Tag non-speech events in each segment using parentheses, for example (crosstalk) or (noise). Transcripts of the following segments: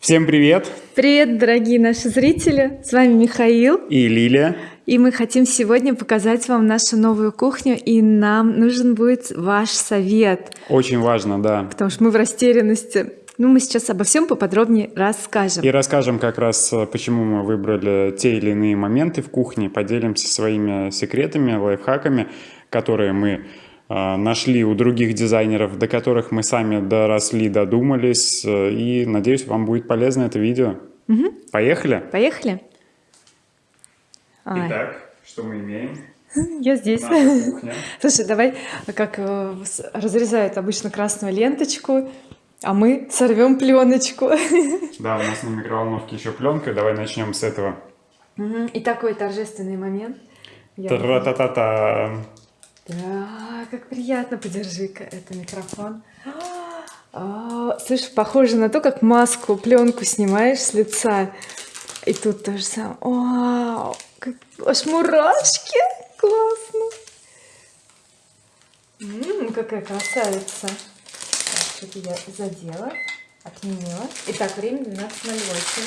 Всем привет! Привет, дорогие наши зрители! С вами Михаил и Лилия. И мы хотим сегодня показать вам нашу новую кухню, и нам нужен будет ваш совет. Очень важно, да. Потому что мы в растерянности. Ну, мы сейчас обо всем поподробнее расскажем. И расскажем как раз, э, почему мы выбрали те или иные моменты в кухне, поделимся своими секретами, лайфхаками, которые мы нашли у других дизайнеров, до которых мы сами доросли, додумались. Э, и надеюсь, вам будет полезно это видео. Угу. Поехали? Поехали. Итак, что мы имеем? (laughs) Я здесь. (laughs) Слушай, давай, как разрезают обычно красную ленточку, а мы сорвем пленочку. (laughs) Да, у нас на микроволновке еще пленка. Давай начнем с этого. И такой торжественный момент. Тра-та-та-та. Да, как приятно. Подержи-ка, это микрофон. А, слышь, похоже на то, как маску, пленку снимаешь с лица. И тут то же самое. Вау, как, аж мурашки. Классно. Ммм, какая красавица что-то я задела, отменила. Итак, время 12.08.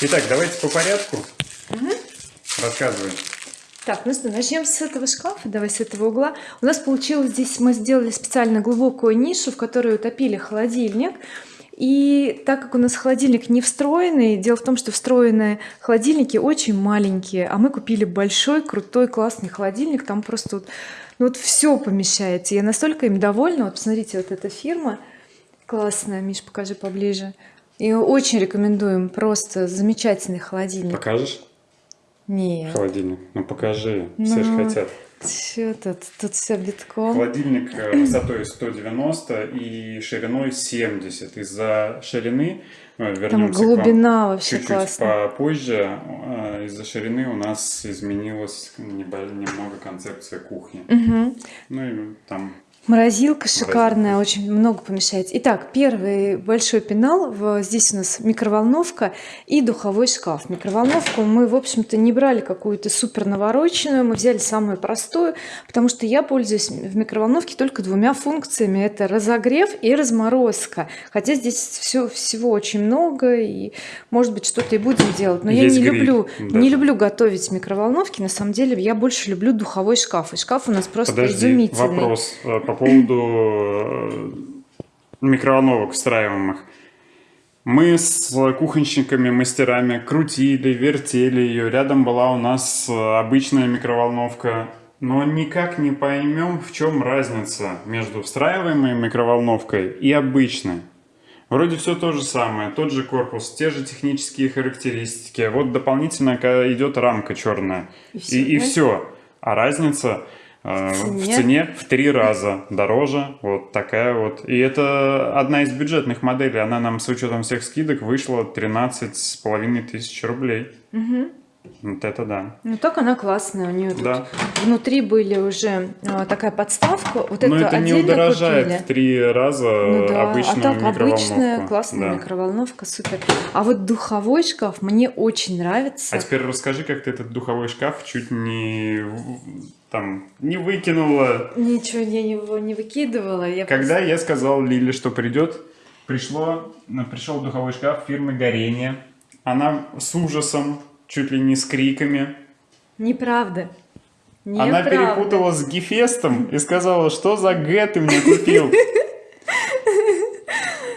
Итак, давайте по порядку. Угу. Рассказывай. Так, ну что, начнем с этого шкафа, давай с этого угла. У нас получилось здесь, мы сделали специально глубокую нишу, в которую утопили холодильник. И так как у нас холодильник не встроенный, дело в том, что встроенные холодильники очень маленькие, а мы купили большой, крутой, классный холодильник, там просто вот, ну вот все помещается. Я настолько им довольна. Вот посмотрите, вот эта фирма, классная Миш покажи поближе и очень рекомендуем просто замечательный холодильник покажешь нет. Холодильник. Ну покажи. Ну, все же хотят. что тут тут все битком. Холодильник э, (clears throat) высотой 190 и шириной 70 из-за ширины ну, вернемся Там глубина вообще чуть-чуть классно. попозже. Э, из-за ширины у нас изменилась немного концепция кухни. Угу. ну и там Морозилка шикарная, очень много помещается. Итак, первый большой пенал. Здесь у нас микроволновка и духовой шкаф. Микроволновку мы, в общем-то, не брали какую-то супер навороченную, мы взяли самую простую, потому что я пользуюсь в микроволновке только двумя функциями. Это разогрев и разморозка. Хотя здесь все, всего очень много, и может быть что-то и будем делать. Но Есть я не гриль, люблю, да. не люблю готовить в микроволновке. На самом деле я больше люблю духовой шкаф. И шкаф у нас просто Подожди, изумительный. вопрос э, по поводу э, микроволновок встраиваемых. Мы с кухонщиками, мастерами крутили, вертели ее. Рядом была у нас обычная микроволновка. Но никак не поймем, в чем разница между встраиваемой микроволновкой и обычной. Вроде все то же самое, тот же корпус, те же технические характеристики. Вот дополнительно идет рамка черная. И все. И, и все. А разница Э, в цене в три раза дороже вот такая вот и это одна из бюджетных моделей она нам с учетом всех скидок вышла 13 с половиной тысяч рублей угу. вот это да ну так она классная у нее да. внутри были уже а, такая подставка вот но это не удорожает купили. в три раза ну, да. обычную а так обычная классная да. микроволновка супер а вот духовой шкаф мне очень нравится а теперь расскажи как ты этот духовой шкаф чуть не там не выкинула. Ничего я его не выкидывала. Я Когда просто... я сказал Лиле, что придет, пришло, пришел духовой шкаф фирмы Горение. Она с ужасом, чуть ли не с криками. Неправда. Неправда. Она перепутала с Гефестом и сказала, что за Г ты мне купил.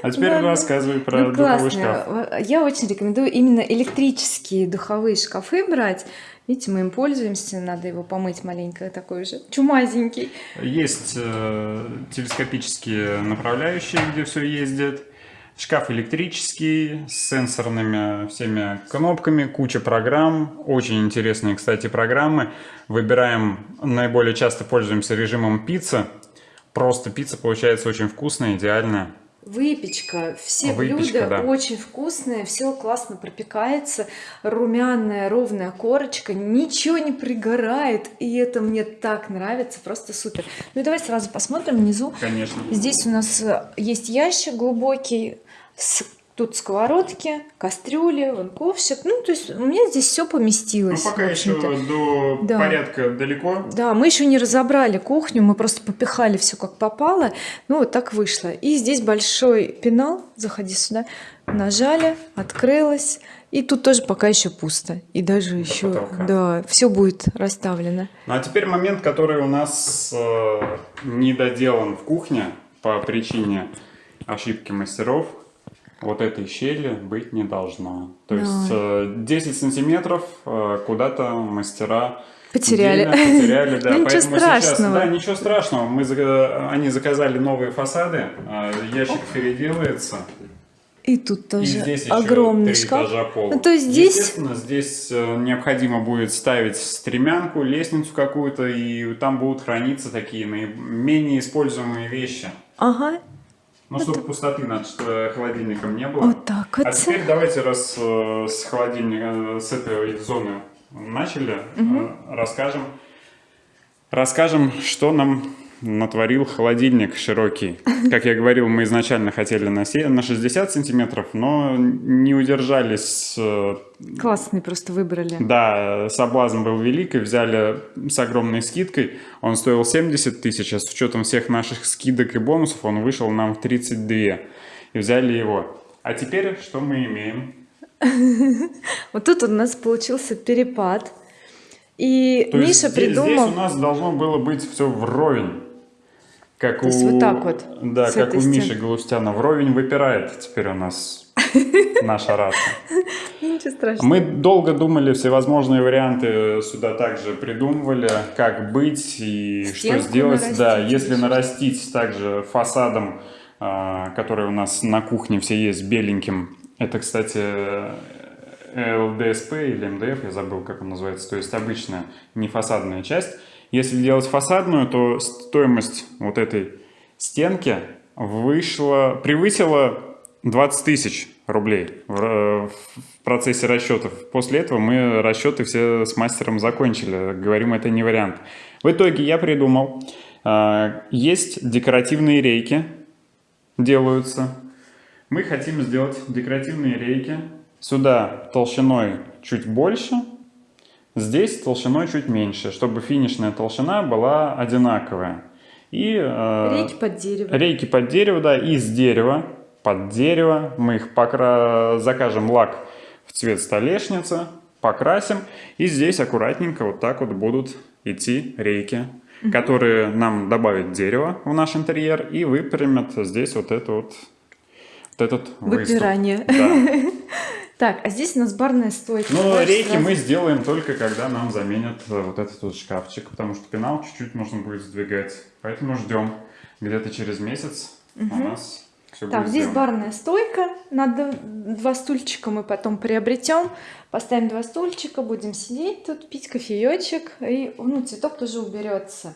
А теперь Ладно. рассказывай про ну, духовой шкаф. Я очень рекомендую именно электрические духовые шкафы брать. Видите, мы им пользуемся, надо его помыть маленько, такой же чумазенький. Есть э, телескопические направляющие, где все ездит. Шкаф электрический, с сенсорными всеми кнопками, куча программ. Очень интересные, кстати, программы. Выбираем, наиболее часто пользуемся режимом пицца. Просто пицца получается очень вкусная, идеальная. Выпечка, все Выпечка, блюда да. очень вкусные, все классно пропекается, румяная ровная корочка, ничего не пригорает, и это мне так нравится, просто супер. Ну и давай сразу посмотрим внизу. Конечно. Здесь у нас э, есть ящик глубокий с Тут сковородки, кастрюли, вон ковшик. Ну, то есть у меня здесь все Ну, поместилось. пока в еще до Да. порядка далеко. Да, мы еще не разобрали кухню, мы просто попихали все как попало. Ну, вот так вышло. И здесь большой пенал. Заходи сюда. Нажали, открылось. И тут тоже пока еще пусто. И даже еще, потолка. да, все будет расставлено. Ну а теперь момент, который у нас э, не доделан в кухне по причине ошибки мастеров. Вот этой щели быть не должно. То Да. есть э, 10 сантиметров э, куда-то мастера Потеряли. дельно потеряли, (laughs) да. Ну, ничего Поэтому сейчас, страшного. да, ничего страшного. Мы, они заказали новые фасады, а ящик переделается. И тут И тоже здесь еще огромный шкаф. Ну, то есть здесь Естественно, здесь э, необходимо будет ставить стремянку, лестницу какую-то, и там будут храниться такие наименее используемые вещи. Ага, Ну, чтобы пустоты над э, холодильником не было. вот так вот. А теперь давайте, раз э, с холодильника, э, с этой зоны начали, э, расскажем, расскажем, что нам натворил холодильник широкий. Как я говорил, мы изначально хотели на, се- на 60 сантиметров, но не удержались. э, Классный просто выбрали. Да, соблазн был велик, и взяли с огромной скидкой. Он стоил 70 тысяч, а с учетом всех наших скидок и бонусов он вышел нам в 32. И взяли его. А теперь что мы имеем? (laughs) Вот тут у нас получился перепад. И То есть Миша здесь, придумал... здесь у нас должно было быть все вровень. Как То у, есть вот так вот, Да, как у стены. Миши Галустяна. Вровень выпирает теперь у нас (laughs) наша раса. Ничего страшного. Мы долго думали, всевозможные варианты сюда также придумывали, как быть и что Стенку сделать. Да, нарастить если еще. нарастить также фасадом, а, который у нас на кухне все есть, беленьким. Это, кстати, ЛДСП или МДФ, я забыл, как он называется. То есть обычная, не фасадная часть. Если делать фасадную, то стоимость вот этой стенки вышла, превысила 20 тысяч рублей в, ра- в процессе расчетов. После этого мы расчеты все с мастером закончили. Говорим, это не вариант. В итоге я придумал, а, есть декоративные рейки, делаются. Мы хотим сделать декоративные рейки. Сюда толщиной чуть больше, здесь толщиной чуть меньше, чтобы финишная толщина была одинаковая. И э, Рейки под дерево. Рейки под дерево, да, из дерева, под дерево. Мы их покра... закажем лак в цвет столешницы, покрасим. И здесь аккуратненько вот так вот будут идти рейки, которые нам добавят дерево в наш интерьер и выпрямят здесь вот это вот, вот этот выступ. Выпирание. Да. (laughs) Так, а здесь у нас барная стойка. Но Давай рейки сразу. мы сделаем только когда нам заменят э, вот этот вот шкафчик, потому что пенал чуть-чуть нужно будет сдвигать. Поэтому ждем. Где-то через месяц у нас все Так, будет здесь сделано. барная стойка. Надо два стульчика мы потом приобретем. Поставим два стульчика, будем сидеть тут, пить кофеечек. И ну, цветок тоже уберется.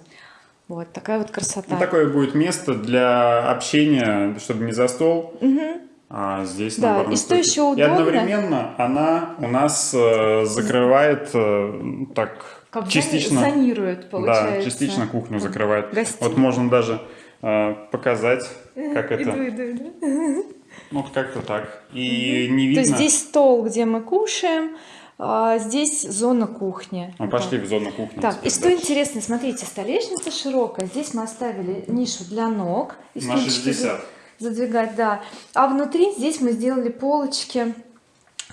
Вот такая вот красота. Ну, такое будет место для общения, чтобы не за стол, а здесь Да, и что еще И удобно? одновременно она у нас э, закрывает э, так Как частично, зони- зонирует, получается. да, частично кухню закрывает. гостиную. Вот можно даже э, показать, как это, Иду, иду, иду. ну как-то так. И не То видно. есть здесь стол, где мы кушаем, а здесь зона кухни. Ну, пошли в зону кухни. Так, теперь и что дальше. интересно, смотрите, столешница широкая. Здесь мы оставили нишу для ног. И На стульчики 60. Задвигать, да. А внутри здесь мы сделали полочки,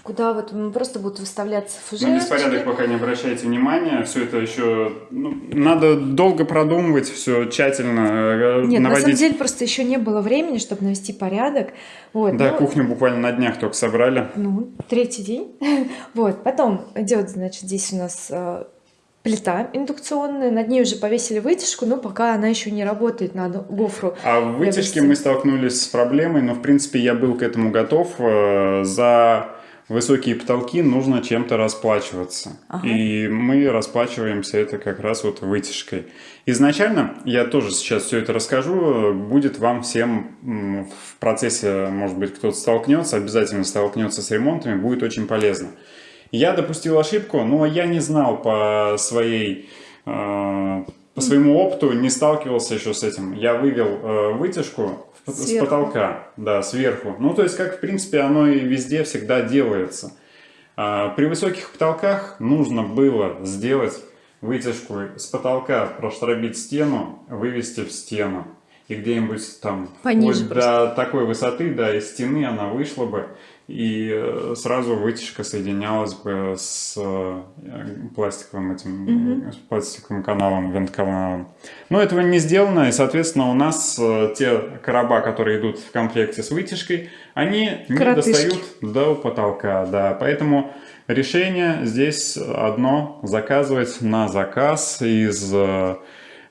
куда вот просто будут выставляться На фужерчики. беспорядок пока не обращайте внимания, все это еще ну, надо долго продумывать, все тщательно э, Нет, на наводить. самом деле просто еще не было времени, чтобы навести порядок. Вот, Да, ну, кухню буквально на днях только собрали. Ну, третий день. (laughs) Вот, потом идет, значит, здесь у нас э, плита индукционная, над ней уже повесили вытяжку, но пока она еще не работает, надо гофру. А в вытяжке мы столкнулись с проблемой, но в принципе я был к этому готов. Э, За высокие потолки нужно чем-то расплачиваться. Ага. И мы расплачиваемся это как раз вот вытяжкой. Изначально, я тоже сейчас все это расскажу, будет вам всем в процессе, может быть, кто-то столкнется, обязательно столкнется с ремонтами, будет очень полезно. Я допустил ошибку, но я не знал по своей э, по своему опыту не сталкивался еще с этим. Я вывел э, вытяжку в- с Сверху. потолка, да, сверху. Ну, то есть, как, в принципе, оно и везде всегда делается. А, при высоких потолках нужно было сделать вытяжку с потолка, проштробить стену, вывести в стену. И где-нибудь там Пониже вплоть до такой высоты, да, из стены она вышла бы, и э, сразу вытяжка соединялась бы с э, пластиковым этим, с пластиковым каналом, вентканалом. Но этого не сделано, и, соответственно, у нас э, те короба, которые идут в комплекте с вытяжкой, они не Коротышки. достают до потолка, да, поэтому решение здесь одно, заказывать на заказ из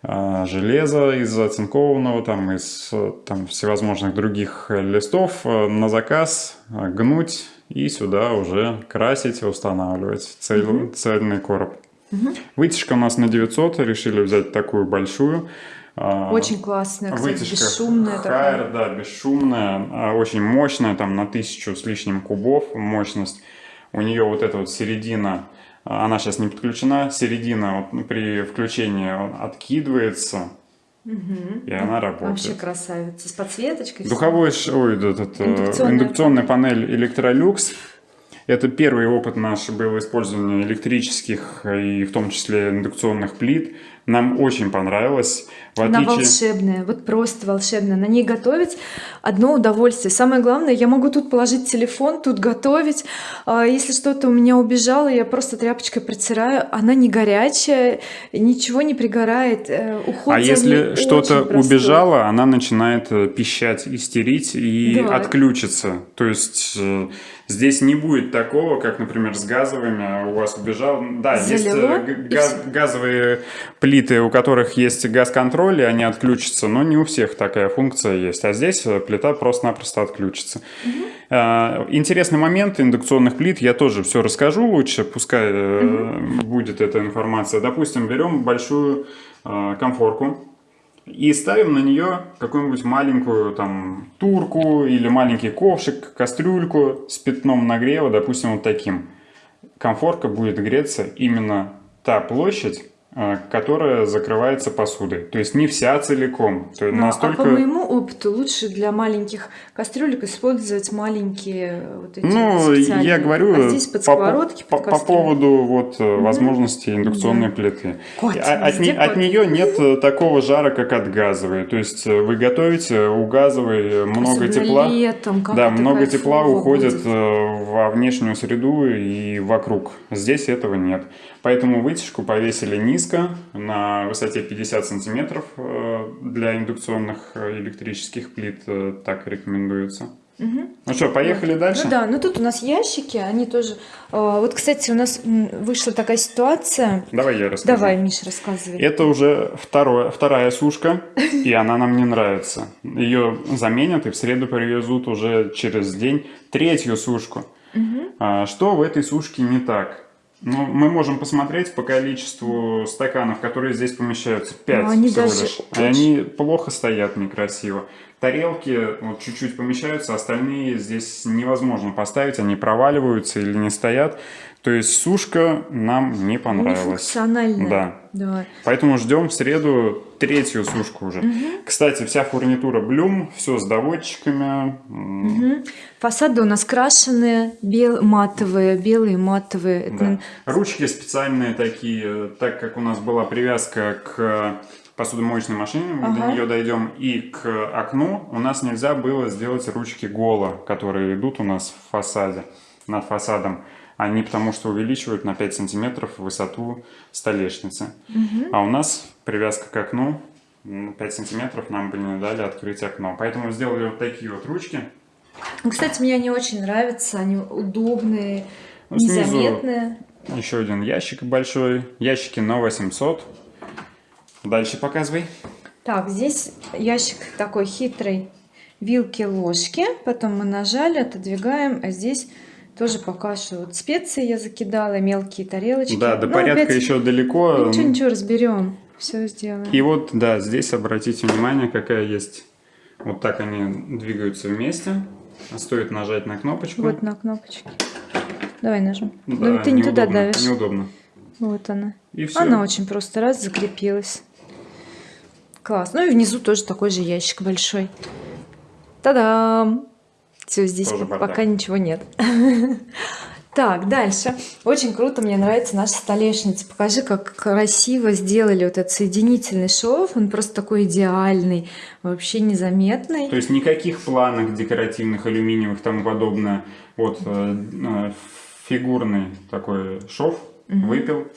железа, из оцинкованного, там, из э, там, всевозможных других листов э, на заказ гнуть и сюда уже красить, устанавливать цель- цельный короб. Вытяжка у нас на 900, решили взять такую большую. А, Очень классная, кстати, Вытяжка бесшумная такая. Хайер, да, бесшумная, а, очень мощная, там на тысячу с лишним кубов мощность. У нее вот эта вот середина, а, она сейчас не подключена, середина вот при включении откидывается, и она работает. Вообще красавица. С подсветочкой. Духовой, ой, этот, э, Индукционная индукционная панель Electrolux. Это первый опыт наш был использования электрических и в том числе индукционных плит. Нам очень понравилось. В Она отличие... волшебная, вот просто волшебная. На ней готовить одно удовольствие. Самое главное, я могу тут положить телефон, тут готовить. А Если что-то у меня убежало, я просто тряпочкой протираю. Она не горячая, ничего не пригорает. э, Уход А если что-то убежало, она начинает э, пищать, истерить и Да. отключится. То есть э, здесь не будет такого, как, например, с газовыми. У вас убежал. Да, есть Залило, и газ- газовые плиты, у которых есть газ-контроль, и они отключатся, но не у всех такая функция есть. А здесь э, плита просто-напросто отключится. Э, Интересный момент индукционных плит, я тоже все расскажу лучше, пускай э, будет эта информация. Допустим, берем большую э, комфорку, и ставим на нее какую-нибудь маленькую там турку или маленький ковшик, кастрюльку с пятном нагрева, допустим, вот таким. Комфорка будет греться именно та площадь, которая закрывается посудой. То есть не вся целиком. То есть Ну, настолько... А по моему опыту лучше для маленьких кастрюлек использовать маленькие вот эти Ну, я говорю А здесь под по, сковородки, по, под по поводу вот э, возможностей индукционной плиты. Кот, А- от, не- от кот. нее нет э, такого жара, как от газовой. То есть э, вы готовите, у газовой э, много Особенно тепла. летом, да, много тепла уходит будет. э, во внешнюю среду и вокруг. Здесь этого нет. Поэтому вытяжку повесили низко, на высоте 50 сантиметров э, для индукционных э, электрических плит э, так рекомендуется. Ну что, поехали дальше? Ну да, ну тут у нас ящики, они тоже... а, Вот, кстати, у нас вышла такая ситуация. Давай я расскажу. Давай, Миш, рассказывай. Это уже второе, вторая сушка, и она нам не нравится. Ее заменят и в среду привезут уже через день третью сушку. А, Что в этой сушке не так? Ну, мы можем посмотреть по количеству стаканов, которые здесь помещаются. Пять Ну, они всего даже лишь. Они плохо стоят, некрасиво. Тарелки вот чуть-чуть помещаются, остальные здесь невозможно поставить, они проваливаются или не стоят. То есть сушка нам не понравилась. Нефункциональная. Да. Да. Поэтому ждем в среду третью сушку уже. Кстати, вся фурнитура Блюм, все с доводчиками. Мгм. Фасады у нас крашеные, бел... матовые, белые матовые. Да. Ручки специальные такие, так как у нас была привязка к посудомоечной машине, мы до Ага. нее дойдем, и к окну у нас нельзя было сделать ручки голо, которые идут у нас в фасаде, над фасадом. Они потому что увеличивают на 5 сантиметров высоту столешницы. А у нас привязка к окну м, 5 сантиметров нам бы не дали открыть окно. Поэтому сделали вот такие вот ручки. Ну, Кстати, мне они очень нравятся, они удобные, Ну, незаметные. Еще один ящик большой. Ящики на 800. Дальше показывай. Так, здесь ящик такой хитрый. Вилки, ложки. Потом мы нажали, отодвигаем. А здесь тоже пока что вот специи я закидала, мелкие тарелочки. Да, до Ну, порядка опять- еще далеко. Ничего, ничего, разберем. Все сделаем. И вот, да, здесь обратите внимание, какая есть. Вот так они двигаются вместе. Стоит нажать на кнопочку. Вот на кнопочке. Давай нажмем. Да, ну, ты не туда давишь. Неудобно. Вот она. И все. Она очень просто раз закрепилась. Класс. Ну и внизу тоже такой же ящик большой. Та-дам! Все, здесь Тоже пока бардак. ничего нет. (laughs) Так, дальше. Очень круто, мне нравится наша столешница. Покажи, как красиво сделали вот этот соединительный шов. Он просто такой идеальный, вообще незаметный. То есть никаких планок декоративных, алюминиевых и тому подобное. Вот э, э, фигурный такой шов выпил,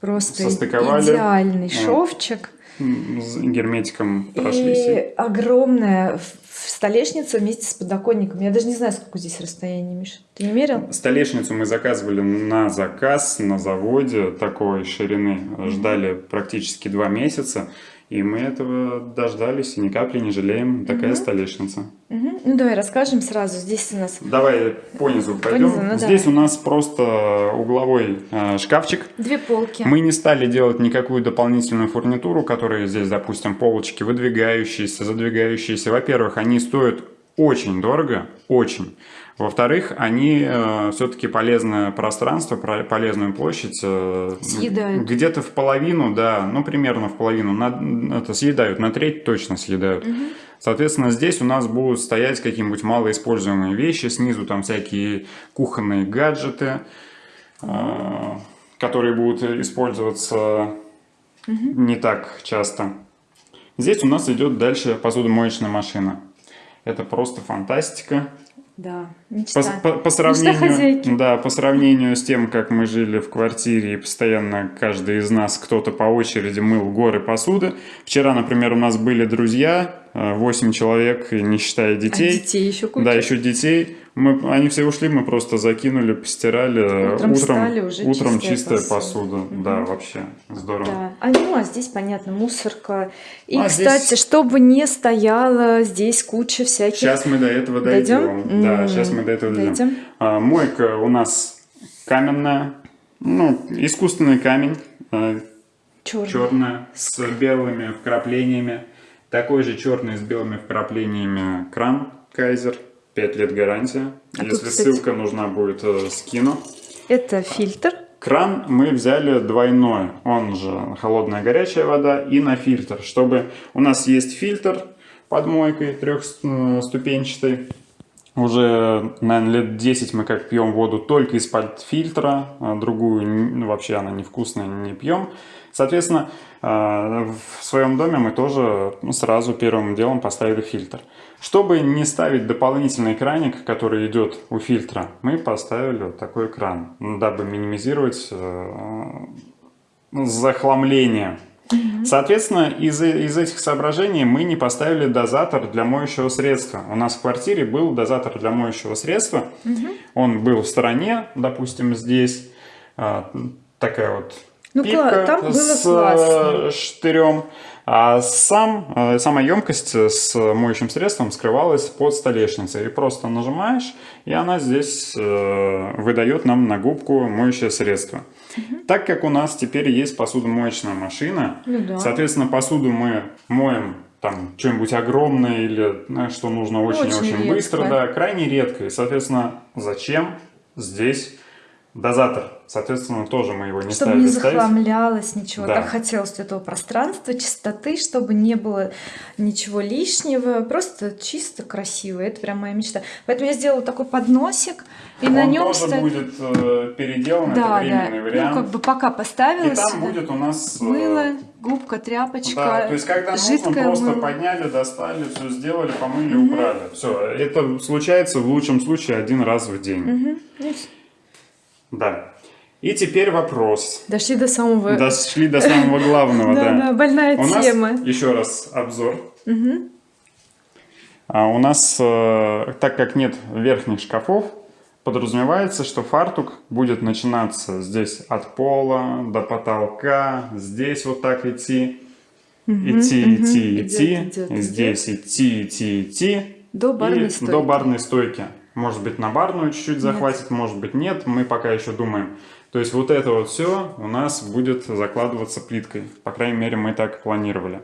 Просто состыковали. идеальный Вот. шовчик. С герметиком прошлись. И огромная столешница вместе с подоконником. Я даже не знаю, сколько здесь расстояние, Миша. Ты не мерил? Столешницу мы заказывали на заказ на заводе такой ширины. Ждали практически два месяца. И мы этого дождались и ни капли не жалеем. Такая столешница. Мгм. Ну давай расскажем сразу. Здесь у нас Давай по низу пойдем. низу, ну Здесь давай. у нас просто угловой э, шкафчик. две полки. Мы не стали делать никакую дополнительную фурнитуру, которые здесь, допустим, полочки выдвигающиеся, задвигающиеся. Во-первых, они стоят очень дорого, очень. Во-вторых, они все-таки полезное пространство, про- полезную площадь э, Съедают. где-то в половину, да, ну примерно в половину, на, это съедают, на треть точно съедают. Соответственно, здесь у нас будут стоять какие-нибудь малоиспользуемые вещи, снизу там всякие кухонные гаджеты, э, которые будут использоваться не так часто. Здесь у нас идет дальше посудомоечная машина. Это просто фантастика. Да, По, мечта. по- по хозяйки. сравнению, да, по сравнению с тем, как мы жили в квартире и постоянно каждый из нас кто-то по очереди мыл горы посуды. Вчера, например, у нас были друзья, 8 человек, не считая А детей. детей еще куча. Да, еще детей. Мы, они все ушли, мы просто закинули, постирали. Утром встали, уже утром чистая чистая посуда. посуда. Да, вообще здорово. Да. А, ну, а здесь, понятно, мусорка. И, А кстати, здесь- чтобы не стояло здесь куча всяких... Сейчас мы до этого Дойдем? дойдем. Да, сейчас мы до этого дойдем. дойдем. А, мойка у нас каменная, ну, искусственный камень, а, Черный. черная, с белыми вкраплениями. Такой же черный с белыми вкраплениями кран Кайзер. 5 лет гарантия. А тут, Если кстати- ссылка нужна будет, э, скину. Это фильтр. Кран мы взяли двойной, он же холодная горячая вода и на фильтр, чтобы у нас есть фильтр под мойкой трехступенчатый. Уже, наверное, лет 10 мы как пьем воду только из-под фильтра, а другую ну, вообще она невкусная, не пьем. Соответственно, э, в своем доме мы тоже ну, сразу первым делом поставили фильтр. Чтобы не ставить дополнительный краник, который идет у фильтра, мы поставили вот такой кран, дабы минимизировать э, Соответственно, из, из этих соображений мы не поставили дозатор для моющего средства. У нас в квартире был дозатор для моющего средства. Он был в стороне, допустим, здесь. а, такая вот Ну, пипка там было с классно. штырем. А сам, э, сама емкость с моющим средством скрывалась под столешницей. И просто нажимаешь, и она здесь э, выдает нам на губку моющее средство. Так как у нас теперь есть посудомоечная машина, Ну да. соответственно, посуду мы моем там что-нибудь огромное или знаешь, что нужно очень-очень Очень редко. быстро, да, крайне редко. И, соответственно, зачем здесь дозатор? Соответственно, тоже мы его не Чтобы ставили не ставить. захламлялось ничего. Да. Так хотелось этого пространства, чистоты, чтобы не было ничего лишнего. Просто чисто, красиво. Это прям моя мечта. Поэтому я сделала такой подносик. И на Он нем тоже стоит... будет э, переделан, это Да, да. временный вариант. Ну, как бы пока поставила И там будет у нас... э, Мыло, губка, тряпочка, Да, то есть когда нужно, просто мыло. подняли, достали, все сделали, помыли, убрали. Все, это случается в лучшем случае один раз в день. Мгм. Да. И теперь вопрос. Дошли до самого... Дошли до самого главного, (laughs) да, да. больная У нас, тема. еще раз, обзор. А у нас, э, так как нет верхних шкафов, подразумевается, что фартук будет начинаться здесь от пола до потолка, здесь вот так идти, идти, идти, Идет, идти, идет, и идет. здесь идти, идти, идти. До барной стойки. до барной стойки. Может быть, на барную чуть-чуть захватит, может быть, нет. Мы пока еще думаем. То есть вот это вот все у нас будет закладываться плиткой. По крайней мере, мы так планировали.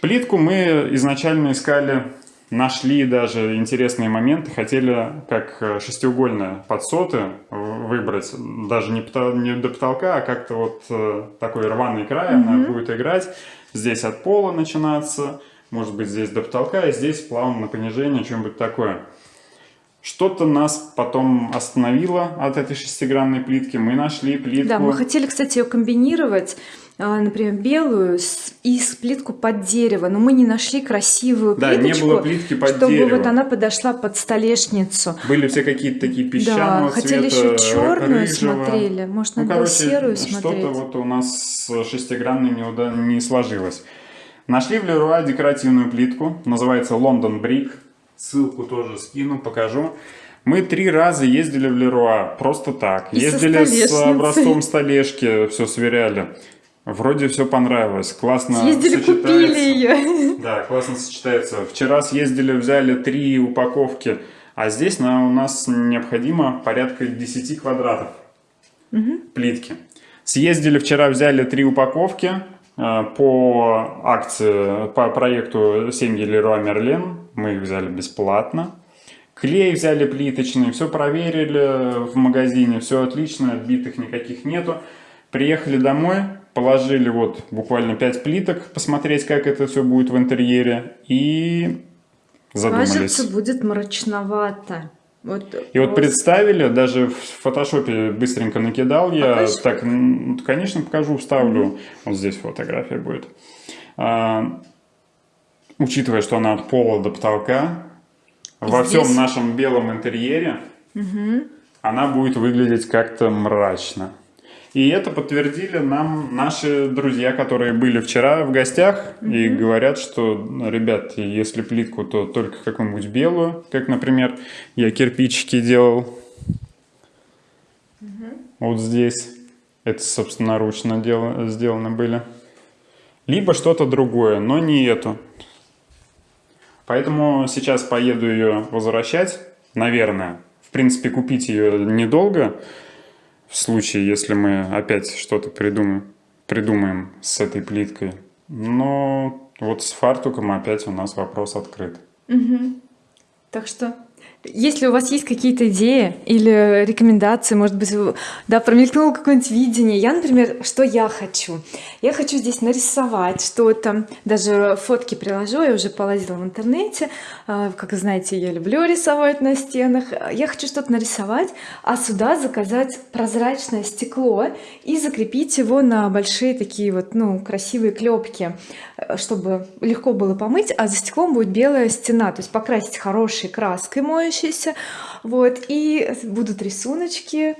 Плитку мы изначально искали нашли даже интересные моменты, хотели как э, шестиугольные подсоты выбрать, даже не, потол не до потолка, а как-то вот э, такой рваный край, mm -hmm. она будет играть, здесь от пола начинаться, может быть здесь до потолка, и здесь плавно на понижение, что-нибудь такое. Что-то нас потом остановило от этой шестигранной плитки. Мы нашли плитку. Да, мы хотели, кстати, ее комбинировать, а, например, белую и плитку под дерево, но мы не нашли красивую да, плиточку, не было плитки под чтобы дерево. вот она подошла под столешницу. Были все какие-то такие песчаного да, хотели цвета, еще черную рыжего. смотрели, может, ну, надо короче, серую смотреть. Что-то вот у нас с шестигранной не, уда... не сложилось. Нашли в Леруа декоративную плитку, называется London Brick. Ссылку тоже скину, покажу. Мы три раза ездили в Леруа, просто так. И ездили с образцом столешки, все сверяли. Вроде все понравилось, классно Съездили, купили ее. Да, классно сочетается. Вчера съездили, взяли три упаковки, а здесь на, у нас необходимо порядка 10 квадратов угу. плитки. Съездили вчера, взяли три упаковки, Э, по акции, по проекту семьи Леруа Мерлен. Мы их взяли бесплатно. Клей взяли плиточный, все проверили в магазине, все отлично, отбитых никаких нету. Приехали домой, положили вот буквально 5 плиток, посмотреть, как это все будет в интерьере, и задумались. Кажется, будет мрачновато. Вот и вот представили, даже в фотошопе быстренько накидал я, Покажи. так, конечно, покажу, вставлю, угу. вот здесь фотография будет. А, учитывая, что она от пола до потолка, и во здесь... всем нашем белом интерьере, угу. она будет выглядеть как-то мрачно. И это подтвердили нам наши друзья, которые были вчера в гостях mm -hmm. и говорят, что, ребят, если плитку, то только какую-нибудь белую, как, например, я кирпичики делал. Mm -hmm. Вот здесь. Это собственноручно дел, сделано были. Либо что-то другое, но не эту. Поэтому сейчас поеду ее возвращать, наверное. В принципе, купить ее недолго в случае, если мы опять что-то придумаем, придумаем с этой плиткой. Но вот с фартуком опять у нас вопрос открыт. Угу. Так что если у вас есть какие-то идеи или рекомендации, может быть, да, промелькнуло какое-нибудь видение. Я, например, что я хочу? Я хочу здесь нарисовать что-то, даже фотки приложу, я уже полазила в интернете. А, как знаете, я люблю рисовать на стенах. Я хочу что-то нарисовать, а сюда заказать прозрачное стекло и закрепить его на большие такие вот, ну, красивые клепки, чтобы легко было помыть, а за стеклом будет белая стена, то есть покрасить хорошей краской мой развивающиеся вот и будут рисуночки.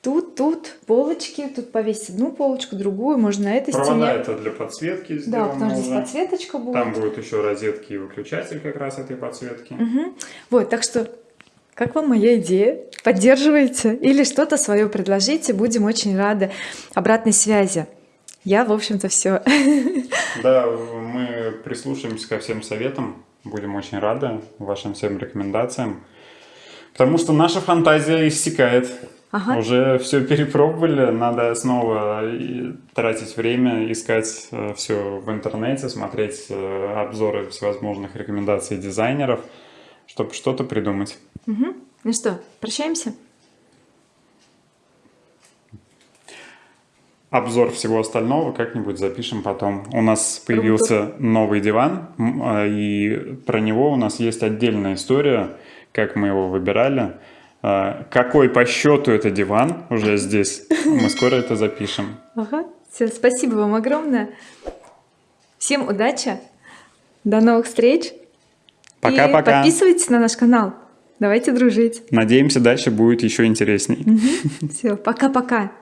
Тут тут полочки тут повесить одну полочку другую можно на этой Провода стене. это для подсветки да потому что здесь подсветочка будет. Там будет еще розетки и выключатель как раз этой подсветки. Угу. вот так что как вам моя идея? Поддерживаете или что-то свое предложите будем очень рады обратной связи. Я в общем-то все да мы прислушаемся ко всем советам Будем очень рады вашим всем рекомендациям. Потому что наша фантазия иссякает. Ага. Уже все перепробовали, надо снова тратить время, искать э, все в интернете, смотреть э, обзоры всевозможных рекомендаций дизайнеров, чтобы что-то придумать. Угу. Ну что, прощаемся? Обзор всего остального как-нибудь запишем потом. У нас появился новый диван, а, и про него у нас есть отдельная история, как мы его выбирали. А, какой по счету это диван уже здесь, мы (laughs) скоро это запишем. Ага, все, спасибо вам огромное. Всем удачи, до новых встреч. Пока-пока. Подписывайтесь на наш канал. Давайте дружить. Надеемся, дальше будет еще интересней. (laughs) Все, пока-пока.